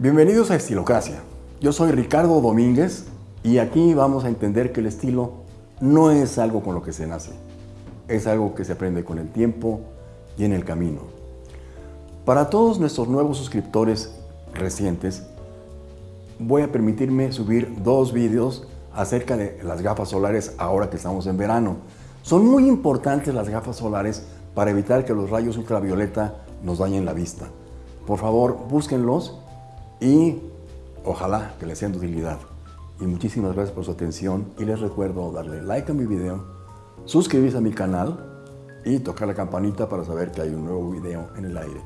Bienvenidos a Estilocracia. Yo soy Ricardo Domínguez y aquí vamos a entender que el estilo no es algo con lo que se nace, es algo que se aprende con el tiempo y en el camino. Para todos nuestros nuevos suscriptores recientes, voy a permitirme subir dos vídeos acerca de las gafas solares ahora que estamos en verano. Son muy importantes las gafas solares para evitar que los rayos ultravioleta nos dañen la vista. Por favor, búsquenlos y ojalá que les sean de utilidad. Y muchísimas gracias por su atención y les recuerdo darle like a mi video, suscribirse a mi canal y tocar la campanita para saber que hay un nuevo video en el aire.